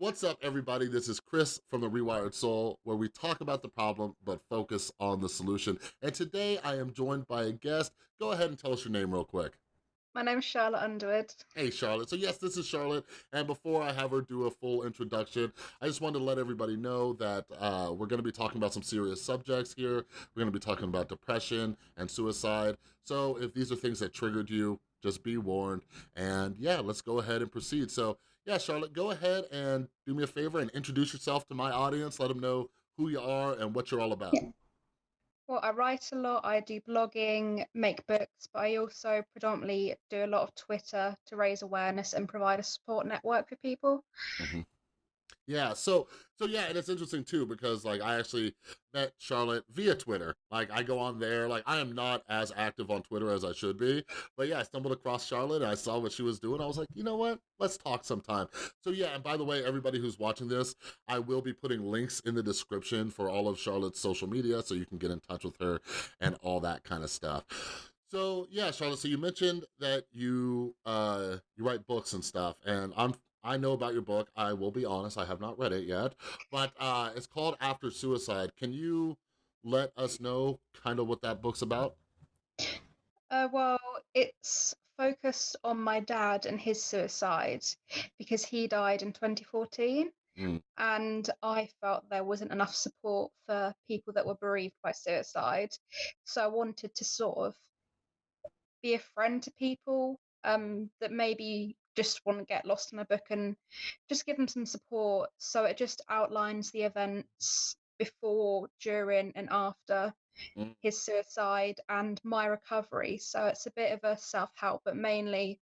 What's up, everybody? This is Chris from The Rewired Soul, where we talk about the problem, but focus on the solution. And today I am joined by a guest. Go ahead and tell us your name real quick. My name's Charlotte Underwood. Hey, Charlotte. So yes, this is Charlotte. And before I have her do a full introduction, I just wanted to let everybody know that uh, we're gonna be talking about some serious subjects here. We're gonna be talking about depression and suicide. So if these are things that triggered you, just be warned. And yeah, let's go ahead and proceed. So yeah, Charlotte, go ahead and do me a favor and introduce yourself to my audience. Let them know who you are and what you're all about. Yeah. Well, I write a lot, I do blogging, make books, but I also predominantly do a lot of Twitter to raise awareness and provide a support network for people. Mhm. Yeah, so so yeah, and it's interesting too because like I actually met Charlotte via Twitter. Like I go on there, like I am not as active on Twitter as I should be, but yeah, I stumbled across Charlotte and I saw what she was doing. I was like, you know what? Let's talk sometime. So yeah, and by the way, everybody who's watching this, I will be putting links in the description for all of Charlotte's social media so you can get in touch with her and all that kind of stuff. So yeah, Charlotte, so you mentioned that you uh you write books and stuff, and I'm I know about your book. I will be honest, I have not read it yet, but uh, it's called After Suicide. Can you let us know kind of what that book's about? Uh, well, it's focused on my dad and his suicide because he died in 2014. Mm, And I felt there wasn't enough support for people that were bereaved by suicide. So I wanted to sort of be a friend to people um, that maybe just want to get lost in a book and just give them some support. So it just outlines the events before, during, and after mm. his suicide and my recovery. So it's a bit of a self help, but mainly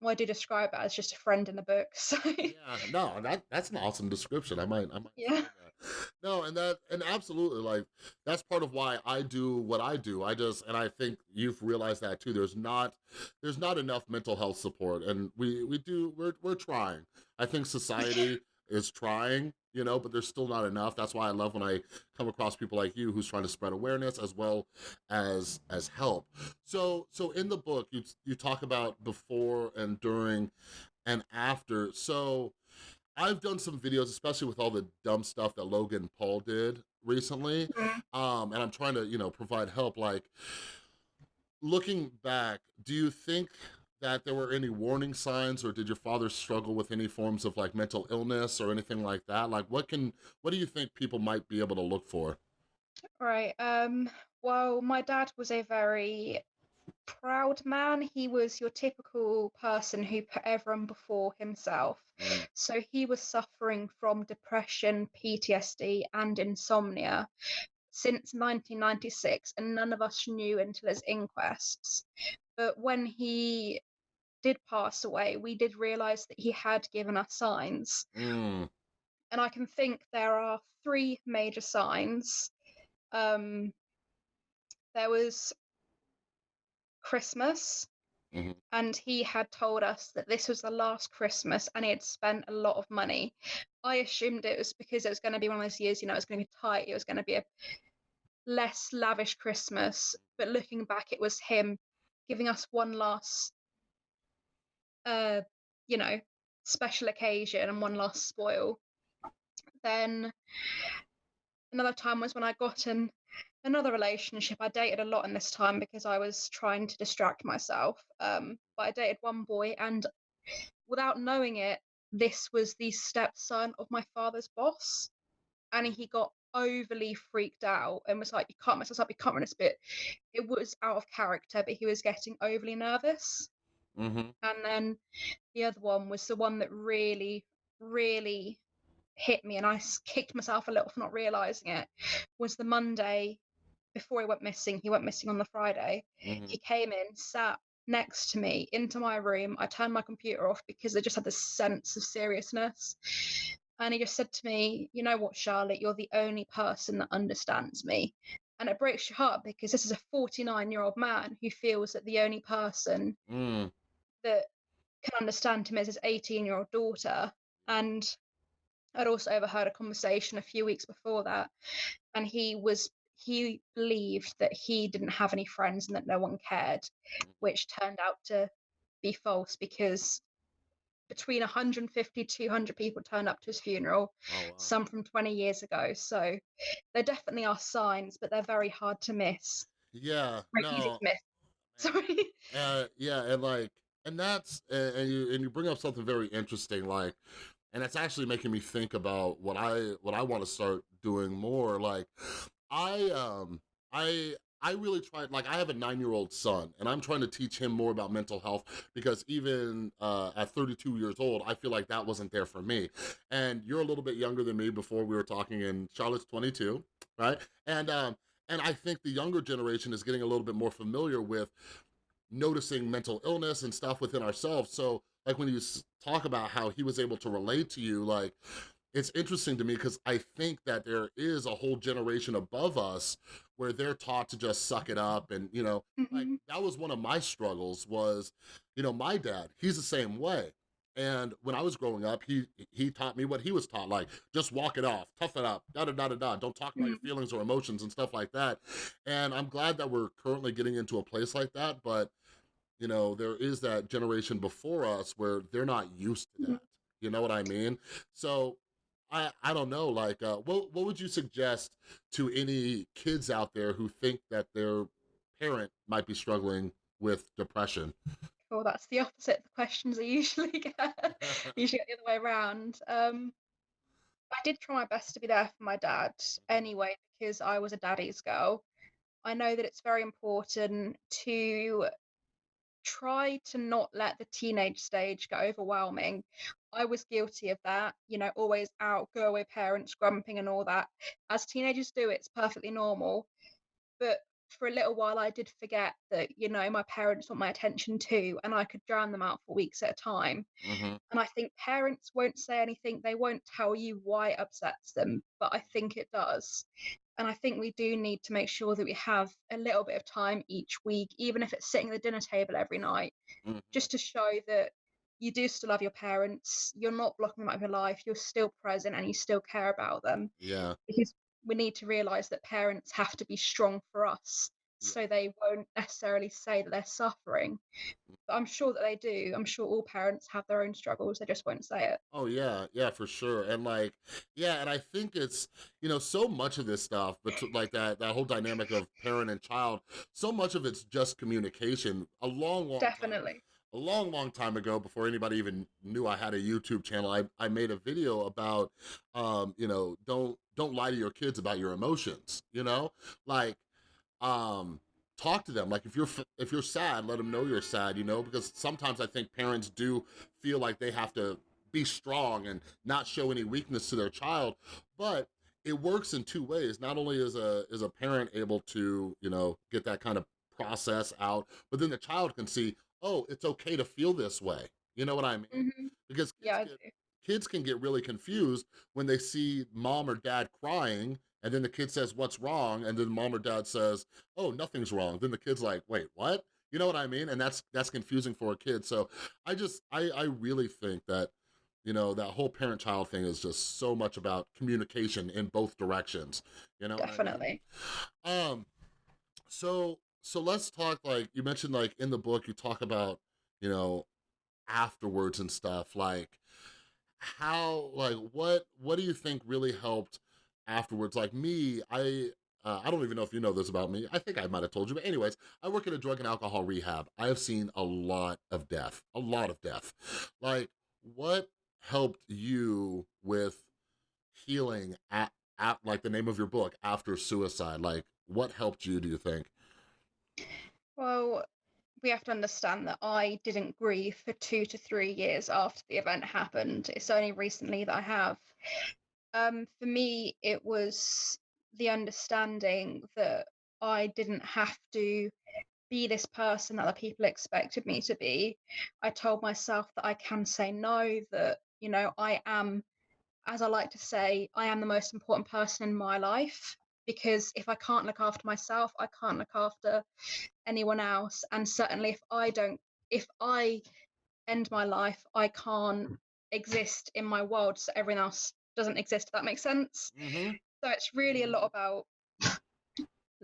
well, I do describe it as just a friend in the book. So Yeah, no, that that's an awesome description. I might I might yeah. No, and that and absolutely like that's part of why I do what I do. I just and I think you've realized that too. There's not there's not enough mental health support and we we do we're we're trying. I think society is trying, you know, but there's still not enough. That's why I love when I come across people like you who's trying to spread awareness as well as as help. So so in the book you you talk about before and during and after. So I've done some videos, especially with all the dumb stuff that Logan Paul did recently, Mhm. um, and I'm trying to, you know, provide help. Like, looking back, do you think that there were any warning signs, or did your father struggle with any forms of like mental illness or anything like that? Like, what can, what do you think people might be able to look for? Right. Um, well, my dad was a very proud man. He was your typical person who put everyone before himself. Mm, So he was suffering from depression, PTSD, and insomnia since 1996, and none of us knew until his inquests. But when he did pass away, we did realize that he had given us signs. mm, And I can think there are three major signs. Um, there was Christmas, mhm, and he had told us that this was the last Christmas and he had spent a lot of money. I assumed it was because it was going to be one of those years, you know, it was going to be tight, it was going to be a less lavish Christmas. But looking back, it was him giving us one last, uh, you know, special occasion and one last spoil. Then another time was when I got in another relationship. I dated a lot in this time because I was trying to distract myself. Um, but I dated one boy, and without knowing it, this was the stepson of my father's boss. And he got overly freaked out and was like, You can't mess this up, you can't run this bit. It was out of character, but he was getting overly nervous. mhm, And then the other one was the one that really, really hit me, and I kicked myself a little for not realizing it. Was the Monday before he went missing? He went missing on the Friday. mhm, He came in, sat next to me into my room. I turned my computer off because I just had this sense of seriousness. And he just said to me, You know what, Charlotte, you're the only person that understands me. And it breaks your heart because this is a 49 year old man who feels that the only person mm, that can understand him is his 18 year old daughter. And I'd also overheard a conversation a few weeks before that, and he was he believed that he didn't have any friends and that no one cared, which turned out to be false because between 150 200 people turned up to his funeral Oh, wow. some from 20 years ago. So there definitely are signs but they're very hard to miss. Yeah, very easy to no, miss sorry. Uh, yeah, and like, and that's, and you, and you bring up something very interesting, like, and it's actually making me think about what I, what I want to start doing more. Like, I, um, I, I really tried, like, I have a nine-year-old son, and I'm trying to teach him more about mental health because even uh, at 32 years old, I feel like that wasn't there for me. And you're a little bit younger than me before we were talking, and Charlotte's 22, right? And, um, and I think the younger generation is getting a little bit more familiar with noticing mental illness and stuff within ourselves. So like when you talk about how he was able to relate to you, like it's interesting to me because I think that there is a whole generation above us where they're taught to just suck it up and you know like Mhm. that was one of my struggles was you know my dad he's the same way and when I was growing up, he he taught me what he was taught, like just walk it off, tough it up, da da da da da. Don't talk about your Mhm. feelings or emotions and stuff like that. And I'm glad that we're currently getting into a place like that. But you know, there is that generation before us where they're not used to Mhm. that. You know what I mean? So I I don't know. Like, uh, what what would you suggest to any kids out there who think that their parent might be struggling with depression? Well, that's the opposite of the questions I usually get. usually get the other way around. Um, I did try my best to be there for my dad anyway, because I was a daddy's girl. I know that it's very important to try to not let the teenage stage get overwhelming. I was guilty of that, you know, always out, go away parents, grumping and all that. As teenagers do, it's perfectly normal. But for a little while, I did forget that, you know, my parents want my attention too, and I could drown them out for weeks at a time. hmm And I think parents won't say anything, they won't tell you why it upsets them, but I think it does. And I think we do need to make sure that we have a little bit of time each week, even if it's sitting at the dinner table every night, hmm just to show that you do still love your parents, you're not blocking them out of your life, you're still present and you still care about them. Yeah. Because we need to realize that parents have to be strong for us Yeah. so they won't necessarily say that they're suffering. But I'm sure that they do. I'm sure all parents have their own struggles, they just won't say it. Oh yeah, yeah, for sure. And like, yeah, and I think it's, you know, so much of this stuff, but like that that whole dynamic of parent and child, so much of it's just communication. A long, long time, Definitely. A long, long time ago, before anybody even knew I had a YouTube channel, I, I made a video about, um, you know, don't don't lie to your kids about your emotions. You know, like um talk to them. Like if you're if you're sad let them know you're sad you know? Because sometimes i think parents do feel like they have to be strong and not show any weakness to their child but it works in two ways. Not only is a is a parent able to you know get that kind of process out but then the child can see oh it's okay to feel this way. You know what i mean? Hmm because kids Yeah, get kids can get really confused when they see mom or dad crying and then the kid says what's wrong? and then mom or dad says oh nothing's wrong. Then the kid's like wait what? You know what i mean? And that's that's confusing for a kid. So i just i i really think that you know that whole parent child thing is just so much about communication in both directions. You know what I mean? Definitely. um so so let's talk like you mentioned like in the book you talk about you know afterwards and stuff like how like what what do you think really helped afterwards? Like me i uh, i don't even know if you know this about me i think i might have told you but anyways i work in a drug and alcohol rehab. I have seen a lot of death a lot of death. Like what helped you with healing at, at like the name of your book after suicide? Like what helped you do you think Well, we have to understand that I didn't grieve for two to three years after the event happened. It's only recently that I have. Um, for me, it was the understanding that I didn't have to be this person that other people expected me to be. I told myself that I can say no, that, you know, I am, as I like to say, I am the most important person in my life. Because if I can't look after myself, I can't look after anyone else. And certainly, if I don't, if I end my life, I can't exist in my world, so everyone else doesn't exist. That makes sense. mm-hmm So it's really a lot about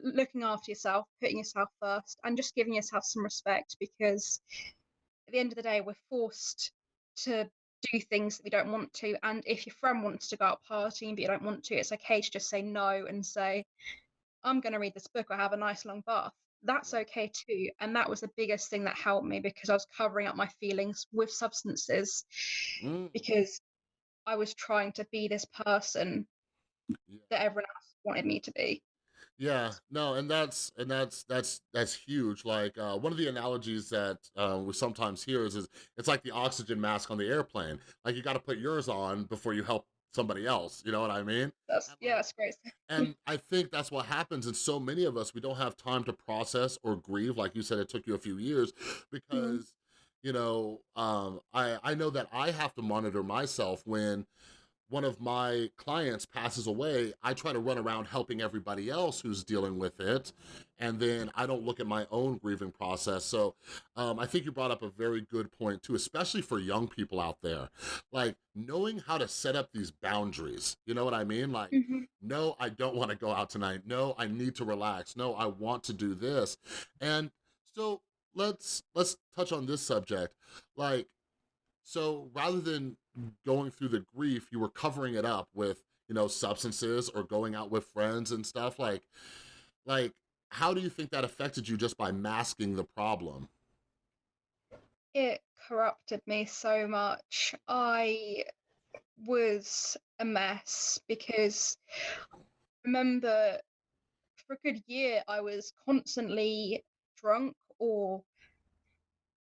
looking after yourself, putting yourself first, and just giving yourself some respect because at the end of the day, we're forced to do things that we don't want to. And if your friend wants to go out partying but you don't want to, it's okay to just say no and say, I'm going to read this book or have a nice long bath. That's okay too. And that was the biggest thing that helped me because I was covering up my feelings with substances Mm, because I was trying to be this person yeah. that everyone else wanted me to be. Yeah, no, and that's and that's that's that's huge. Like uh, one of the analogies that uh, we sometimes hear is, is it's like the oxygen mask on the airplane. Like you got to put yours on before you help somebody else. You know what I mean? That's And yeah, that's great. and I think that's what happens. in so many of us, we don't have time to process or grieve. Like you said, it took you a few years Mhm. because you know um, I I know that I have to monitor myself when one of my clients passes away, I try to run around helping everybody else who's dealing with it, and then I don't look at my own grieving process. So um, I think you brought up a very good point too, especially for young people out there. Like knowing how to set up these boundaries, you know what I mean? Like, Mhm. no, I don't wanna go out tonight. No, I need to relax. No, I want to do this. And so let's let's touch on this subject. Like, so rather than going through the grief, you were covering it up with, you know, substances or going out with friends and stuff like like how do you think that affected you just by masking the problem? It corrupted me so much. I was a mess because remember for a good year I was constantly drunk or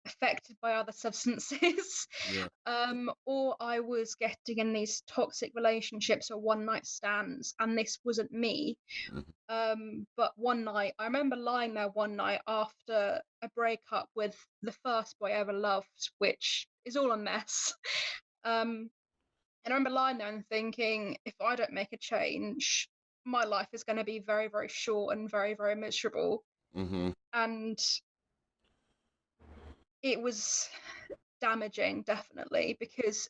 affected by other substances. Yeah. um, or I was getting in these toxic relationships or one night stands, and this wasn't me. Mhm. Um, but one night, I remember lying there one night after a breakup with the first boy I ever loved, which is all a mess. Um, and I remember lying there and thinking, if I don't make a change, my life is going to be very, very short and very, very miserable. mm-hmm. And it was damaging, definitely, because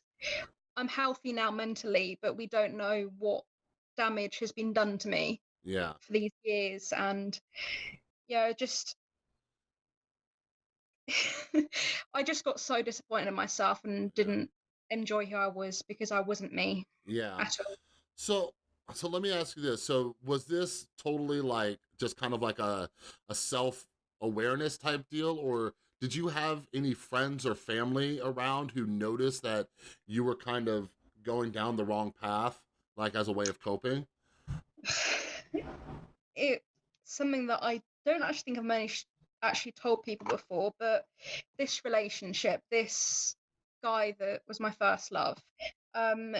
I'm healthy now mentally, but we don't know what damage has been done to me Yeah. for these years. And yeah, just I just got so disappointed in myself and didn't enjoy who I was because I wasn't me Yeah. at all. So so let me ask you this. So was this totally like just kind of like a a self-awareness type deal or did you have any friends or family around who noticed that you were kind of going down the wrong path like as a way of coping? It's something that I don't actually think I've managed actually told people before, but this relationship, this guy that was my first love, um,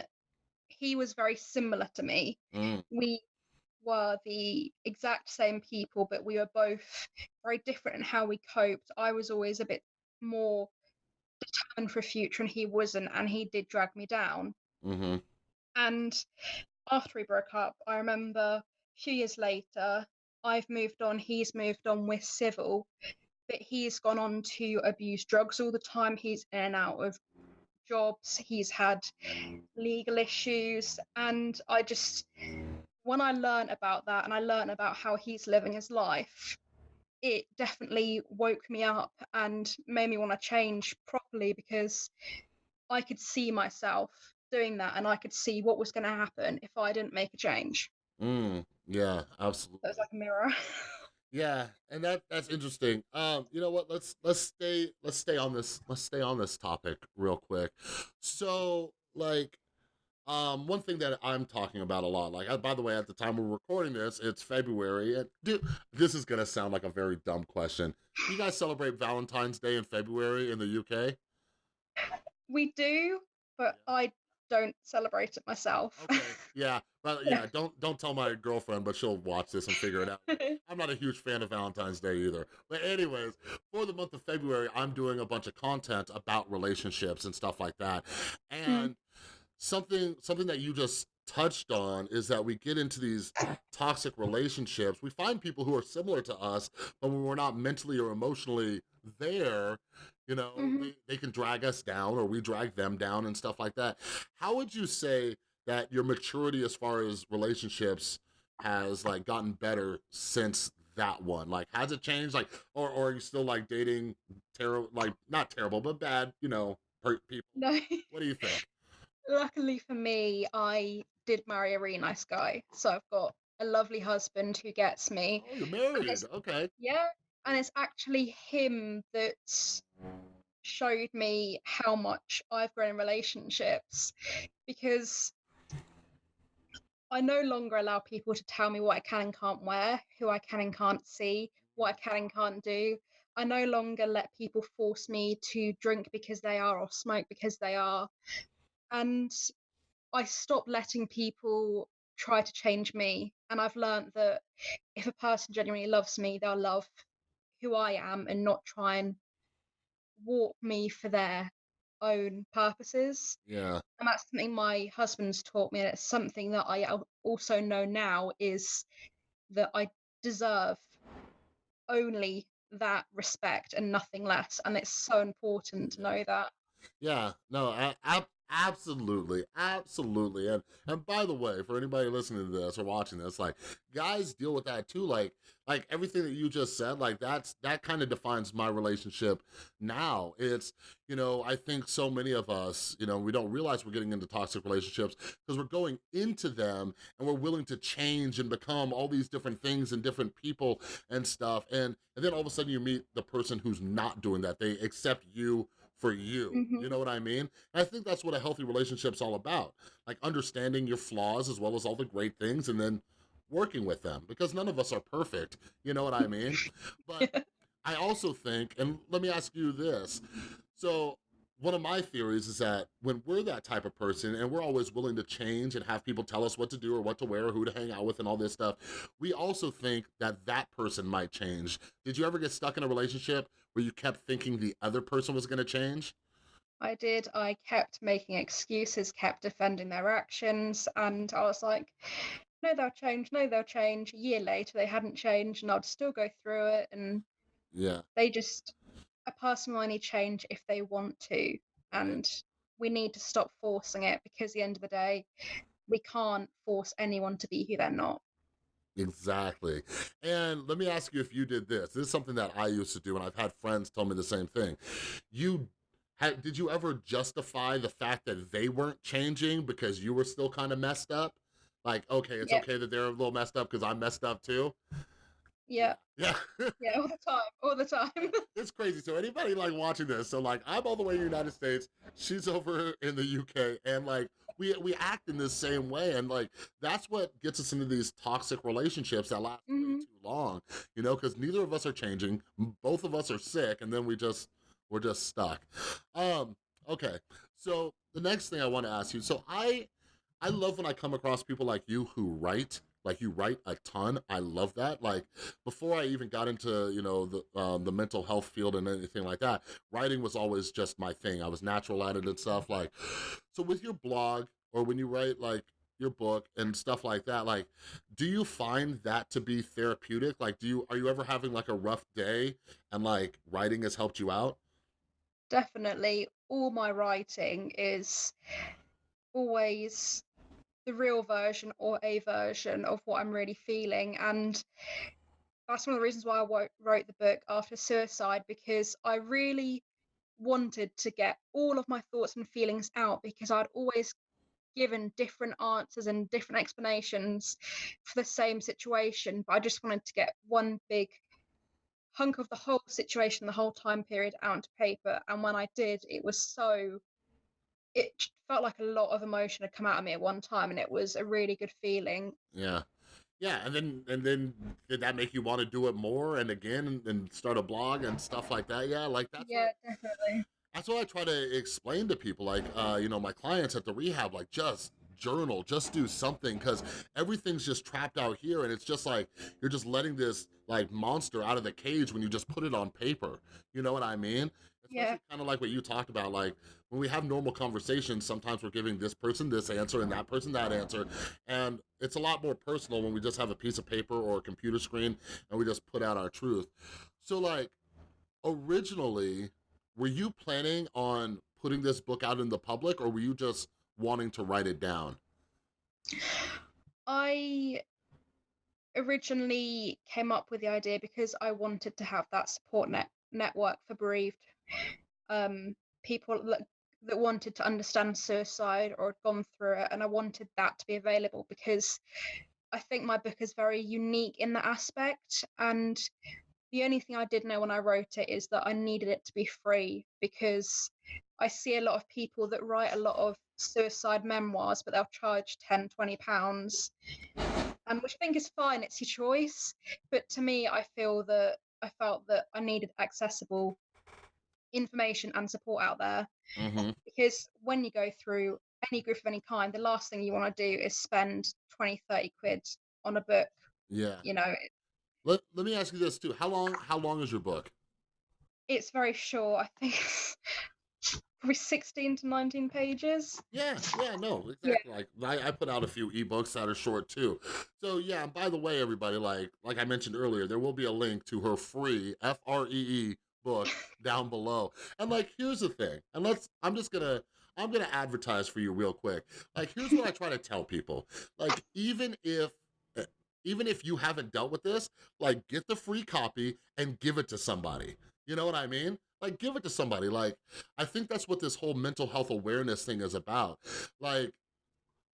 he was very similar to me. Mm, We were the exact same people, but we were both very different in how we coped. I was always a bit more determined for a future, and he wasn't, and he did drag me down. hmm And after we broke up, I remember a few years later, I've moved on, he's moved on with civil, but he's gone on to abuse drugs all the time. He's in and out of jobs, he's had legal issues, and I just, when I learned about that and I learned about how he's living his life, it definitely woke me up and made me want to change properly because I could see myself doing that and I could see what was going to happen if I didn't make a change. Mm, yeah, So it absolutely. was like a mirror. Yeah, and that that's interesting. Um, you know what? Let's let's stay let's stay on this let's stay on this topic real quick. So, like, um, one thing that I'm talking about a lot, like, uh, by the way, at the time we're recording this, it's February, and dude, this is gonna sound like a very dumb question. Do you guys celebrate Valentine's Day in February in the UK? we do, but Yeah. I don't celebrate it myself. Okay, yeah, but yeah, don't don't tell my girlfriend, but she'll watch this and figure it out. I'm not a huge fan of Valentine's Day either. But anyways, for the month of February, I'm doing a bunch of content about relationships and stuff like that. And something something that you just touched on is that we get into these toxic relationships. We find people who are similar to us, but when we're not mentally or emotionally there, you know, Mhm. they, they can drag us down or we drag them down and stuff like that. How would you say that your maturity as far as relationships has like gotten better since that one? Like, has it changed? Like, or, or are you still like dating terrible, like not terrible, but bad, you know, people? No. What do you think? Luckily for me, I did marry a really nice guy. So I've got a lovely husband who gets me. Oh, you're married. Okay. Yeah. And it's actually him that showed me how much I've grown in relationships because I no longer allow people to tell me what I can and can't wear, who I can and can't see, what I can and can't do. I no longer let people force me to drink because they are or smoke because they are. And I stopped letting people try to change me. And I've learned that if a person genuinely loves me, they'll love who I am and not try and warp me for their own purposes. Yeah. And that's something my husband's taught me. And it's something that I also know now is that I deserve only that respect and nothing less. And it's so important to know that. Yeah, no, I, I, absolutely, absolutely. And and by the way, for anybody listening to this or watching this, like guys deal with that too. Like like everything that you just said, like that's that kind of defines my relationship now. It's you know I think so many of us, you know, we don't realize we're getting into toxic relationships because we're going into them and we're willing to change and become all these different things and different people and stuff. And and then all of a sudden you meet the person who's not doing that. They accept you for you. Mhm. You know what I mean? And I think that's what a healthy relationship's all about. Like understanding your flaws as well as all the great things and then working with them because none of us are perfect. You know what I mean? But I also think, and let me ask you this. So one of my theories is that when we're that type of person and we're always willing to change and have people tell us what to do or what to wear or who to hang out with and all this stuff, we also think that that person might change. Did you ever get stuck in a relationship where you kept thinking the other person was gonna change? I did. I kept making excuses, kept defending their actions, and I was like, no, they'll change, no, they'll change. A year later, they hadn't changed, and I'd still go through it. And Yeah, they just, a person will only change if they want to. And we need to stop forcing it because at the end of the day, we can't force anyone to be who they're not. Exactly. And let me ask you if you did this. This is something that I used to do, and I've had friends tell me the same thing. You had, did you ever justify the fact that they weren't changing because you were still kind of messed up? Like, okay, it's Yeah. okay that they're a little messed up because I'm messed up too. Yeah, Yeah. yeah, all the time, all the time. it's crazy. So anybody like watching this, so like I'm all the way in the United States, she's over in the UK, and like we we act in this same way, and like that's what gets us into these toxic relationships that last way Mhm. too long, you know, because neither of us are changing, both of us are sick, and then we just we're just stuck. Um, okay, so the next thing I want to ask you, so I I love when I come across people like you who write. Like you write a ton. I love that. Like before I even got into you know the um, the mental health field and anything like that, writing was always just my thing. I was natural at it and stuff. Like, so with your blog or when you write like your book and stuff like that, like, do you find that to be therapeutic? Like, do you are you ever having like a rough day and like writing has helped you out? Definitely, all my writing is always the real version or a version of what I'm really feeling. And that's one of the reasons why I wrote the book after suicide because I really wanted to get all of my thoughts and feelings out because I'd always given different answers and different explanations for the same situation. But I just wanted to get one big hunk of the whole situation, the whole time period out onto paper. And when I did, it was so it felt like a lot of emotion had come out of me at one time and it was a really good feeling Yeah. Yeah, and then and then did that make you want to do it more and again and, and start a blog and stuff like that? Yeah, like that's yeah what, definitely that's what I try to explain to people. Like, uh, you know, my clients at the rehab, like, just journal, just do something, because everything's just trapped out here, and it's just like you're just letting this like monster out of the cage when you just put it on paper. You know what I mean? Yeah. Kind of like what you talked about, like when we have normal conversations, sometimes we're giving this person this answer and that person that answer, and it's a lot more personal when we just have a piece of paper or a computer screen and we just put out our truth. So, like, originally, were you planning on putting this book out in the public or were you just wanting to write it down? i originally came up with the idea because i wanted to have that support net network for bereaved um people like that wanted to understand suicide or had gone through it, and I wanted that to be available because I think my book is very unique in that aspect. And the only thing I did know when I wrote it is that I needed it to be free because I see a lot of people that write a lot of suicide memoirs, but they'll charge 10, 20 pounds, um, which I think is fine, it's your choice. But to me, I feel that I felt that I needed accessible information and support out there hmm because when you go through any group of any kind, the last thing you want to do is spend 20, 30 quid on a book. Yeah. You know, Let, let me ask you this too. How long how long is your book? it's very short. I think probably 16 to 19 pages. Yeah, yeah, no, Yeah. exactly. Like I, I put out a few ebooks that are short too. So yeah, and by the way, everybody, like like I mentioned earlier, there will be a link to her free F R E E book down below. And like here's the thing, and let's I'm just gonna I'm gonna advertise for you real quick. Like here's what I try to tell people. Like even if eh, even if you haven't dealt with this, like get the free copy and give it to somebody. You know what I mean? Like give it to somebody. Like I think that's what this whole mental health awareness thing is about. Like,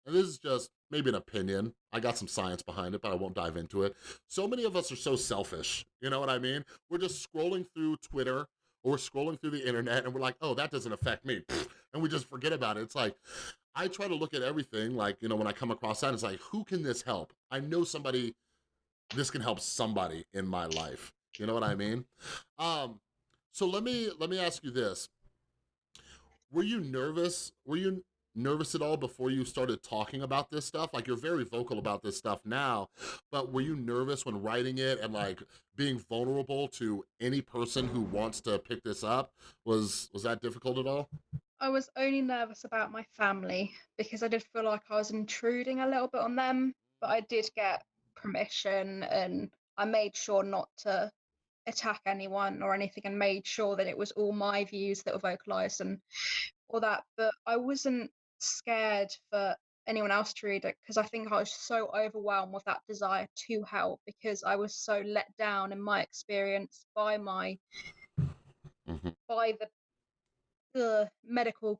and this is just maybe an opinion. I got some science behind it, but I won't dive into it. So many of us are so selfish. You know what I mean? We're just scrolling through Twitter or we're scrolling through the internet and we're like, oh, that doesn't affect me. And we just forget about it. It's like, I try to look at everything like, you know, when I come across that, it's like, who can this help? I know somebody, this can help somebody in my life. You know what I mean? Um, so let me let me ask you this. Were you nervous? Were you nervous at all before you started talking about this stuff? Like you're very vocal about this stuff now, but were you nervous when writing it and like being vulnerable to any person who wants to pick this up? Was was that difficult at all? I was only nervous about my family because I did feel like I was intruding a little bit on them, but I did get permission and I made sure not to attack anyone or anything and made sure that it was all my views that were vocalized and all that. But I wasn't scared for anyone else to read it because I think I was so overwhelmed with that desire to help because I was so let down in my experience by my Mhm. by the the medical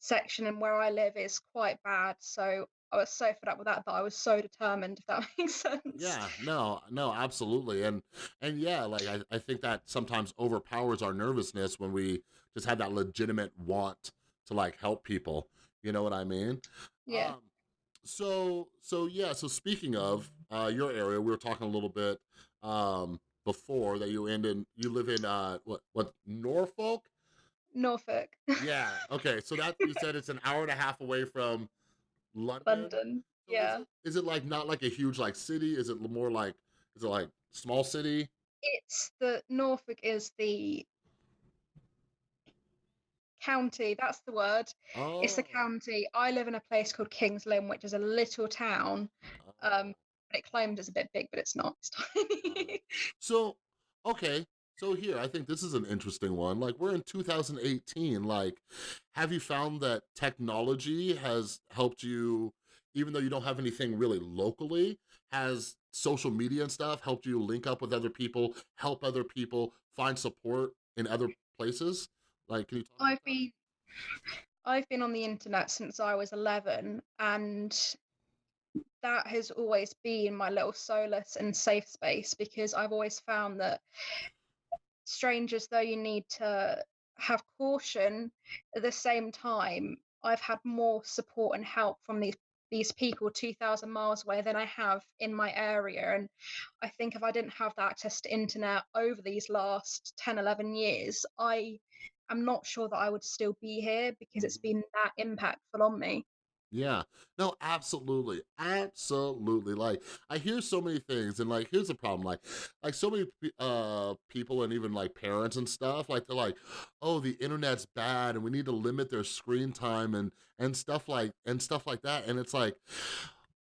section and where I live is quite bad. So I was so fed up with that that I was so determined, if that makes sense. Yeah, no, no, absolutely. And and yeah, like I, I think that sometimes overpowers our nervousness when we just have that legitimate want to like help people. You know what I mean? Yeah. Um, so so yeah, so speaking of uh your area, we were talking a little bit um before that you end in you live in uh what what Norfolk? Norfolk, Yeah, okay. So that you said it's an hour and a half away from London. London. So is it, is it like not like a huge like city? Is it more like is it like small city? It's the Norfolk is the county, that's the word. It's the Oh. county. I live in a place called Kings Lynn, which is a little town. Um, but it claims it's a bit big, but it's not. It's tiny. So, okay. So here, I think this is an interesting one. Like we're in 2018. Like, have you found that technology has helped you, even though you don't have anything really locally, has social media and stuff helped you link up with other people, help other people, find support in other places? Like, can you I've been I've been on the internet since I was 11 and that has always been my little solace and safe space because I've always found that strangers though you need to have caution at the same time I've had more support and help from these these people 2000 miles away than I have in my area and I think if I didn't have that access to internet over these last 10 11 years I am not sure that I would still be here because it's been that impactful on me Yeah. No, absolutely. Absolutely. Like I hear so many things and like here's the problem like like so many uh people and even like parents and stuff like they're like, "Oh, the internet's bad and we need to limit their screen time and and stuff like and stuff like that." And it's like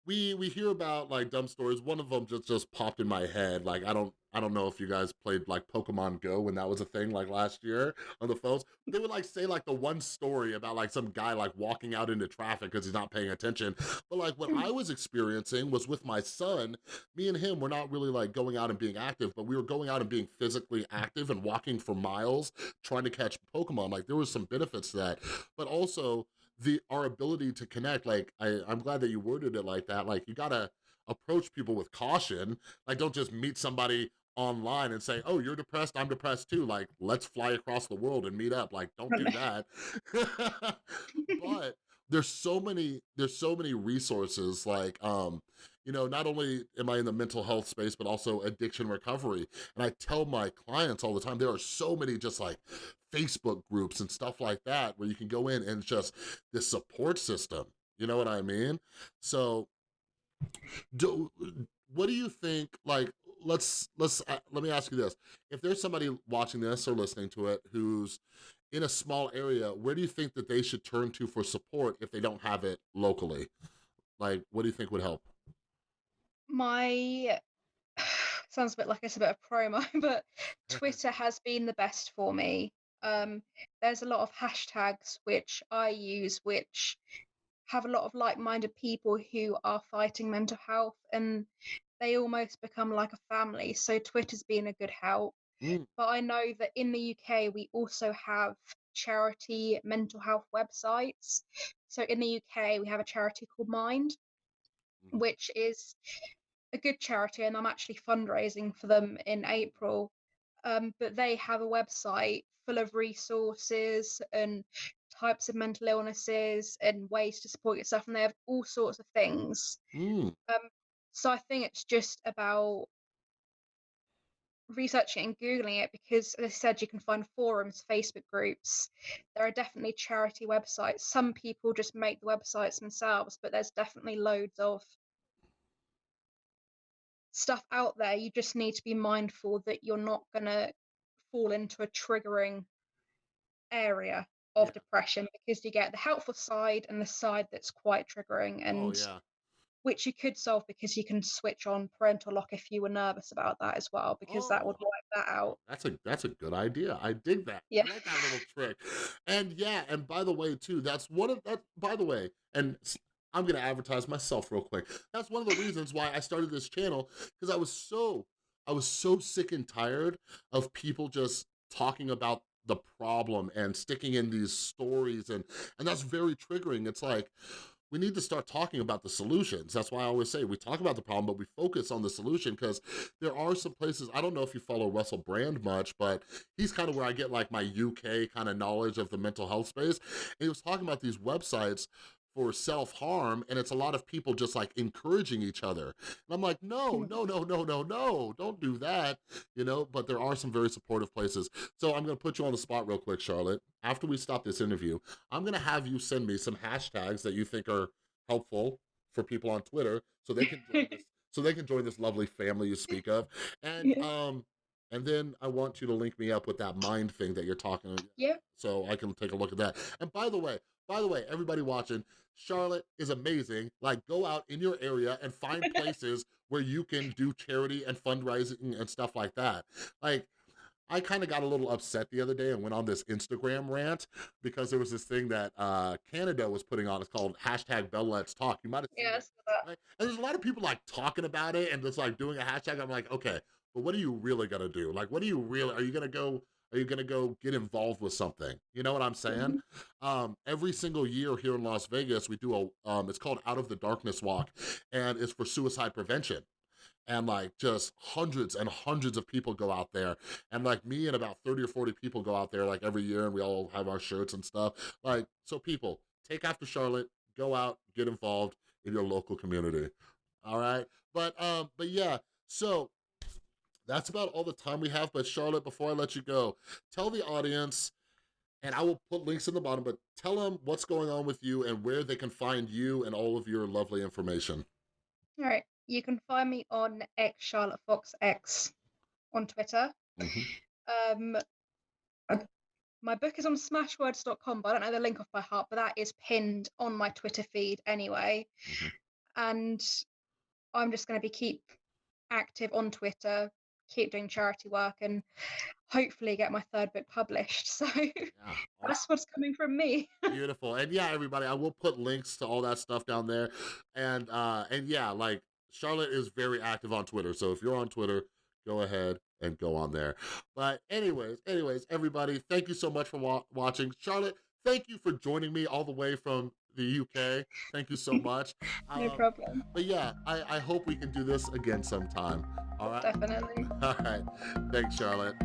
we we hear about like dumb stories. One of them just just popped in my head. Like I don't I don't know if you guys played like Pokemon Go when that was a thing like last year on the phones. They would like say like the one story about like some guy like walking out into traffic because he's not paying attention. But like what hmm. I was experiencing was with my son, me and him were not really like going out and being active, but we were going out and being physically active and walking for miles trying to catch Pokemon. Like there was some benefits to that. But also the our ability to connect, like I, I'm glad that you worded it like that. Like you gotta approach people with caution. Like don't just meet somebody online and say, oh, you're depressed, I'm depressed too. Like, let's fly across the world and meet up. Like, don't do that. but there's so many, there's so many resources like, um, you know, not only am I in the mental health space, but also addiction recovery. And I tell my clients all the time, there are so many just like Facebook groups and stuff like that where you can go in and just this support system. You know what I mean? So do, what do you think, like, let's, let's, uh, let me ask you this. If there's somebody watching this or listening to it who's in a small area, where do you think that they should turn to for support if they don't have it locally? Like, what do you think would help? My sounds a bit like it's a bit of promo, but Twitter has been the best for me. Um, there's a lot of hashtags which I use, which have a lot of like-minded people who are fighting mental health, and they almost become like a family. So Twitter's been a good help. Mm, But I know that in the UK we also have charity mental health websites. So in the UK we have a charity called Mind, mhm. which is a good charity, and I'm actually fundraising for them in April. Um, but they have a website full of resources and types of mental illnesses and ways to support yourself, and they have all sorts of things. Mm, Um, so I think it's just about researching and googling it because, as I said, you can find forums, Facebook groups. There are definitely charity websites. Some people just make the websites themselves, but there's definitely loads of stuff out there. You just need to be mindful that you're not going to fall into a triggering area of yeah. depression because you get the helpful side and the side that's quite triggering Oh and yeah. which you could solve because you can switch on parental lock if you were nervous about that as well because that would Oh. wipe that out. That's a that's a good idea. I dig that. Yeah. Like that little trick. And yeah, and by the way, too, that's one of that. By the way, and i'm gonna advertise myself real quick. That's one of the reasons why I started this channel because I was so I was so sick and tired of people just talking about the problem and sticking in these stories and and that's very triggering. It's like we need to start talking about the solutions. That's why I always say we talk about the problem, but we focus on the solution because there are some places, I don't know if you follow Russell Brand much, but he's kind of where I get like my UK kind of knowledge of the mental health space. And he was talking about these websites for self-harm and it's a lot of people just like encouraging each other. And I'm like, no, no, no, no, no, no, don't do that, you know, but there are some very supportive places. So I'm gonna put you on the spot real quick, Charlotte. After we stop this interview, I'm gonna have you send me some hashtags that you think are helpful for people on Twitter so they can join this, so they can join this lovely family you speak of. And um and then I want you to link me up with that mind thing that you're talking about. Yeah. so I can take a look at that. And by the way, by the way, everybody watching, Charlotte is amazing. Like go out in your area and find places where you can do charity and fundraising and stuff like that. Like I kind of got a little upset the other day and went on this Instagram rant because there was this thing that uh, Canada was putting on. It's called hashtag Bell Let's Talk. You might have seen it. Yes. that- Right? And there's a lot of people like talking about it and just like doing a hashtag. I'm like, okay, but what are you really gonna do? Like, what are you really? Are you gonna go? Are you gonna go get involved with something? You know what I'm saying? Um, every single year here in Las Vegas, we do a. Um, it's called Out of the Darkness Walk, and it's for suicide prevention. And like just hundreds and hundreds of people go out there, and like me and about 30 or 40 people go out there like every year, and we all have our shirts and stuff. Like, so people take after Charlotte, go out, get involved in your local community. All right. But um, but yeah, so that's about all the time we have. But Charlotte, before I let you go, tell the audience, and I will put links in the bottom, but tell them what's going on with you and where they can find you and all of your lovely information. All right. You can find me on X Charlotte Fox X on Twitter. Mhm. Um, my book is on smashwords.com, but I don't know the link off by heart, but that is pinned on my Twitter feed anyway. Mhm. and I'm just going to be keep active on Twitter, keep doing charity work, and hopefully get my third book published. So Yeah, that's what's coming from me. Beautiful. And yeah, everybody, I will put links to all that stuff down there. And uh and yeah, like Charlotte is very active on Twitter. So if you're on Twitter, go ahead and go on there. But anyways, anyways, everybody, thank you so much for wa watching. Charlotte, thank you for joining me all the way from the UK. Thank you so much. no Um, problem. But yeah, I, I hope we can do this again sometime. All right. Definitely. All right. Thanks, Charlotte.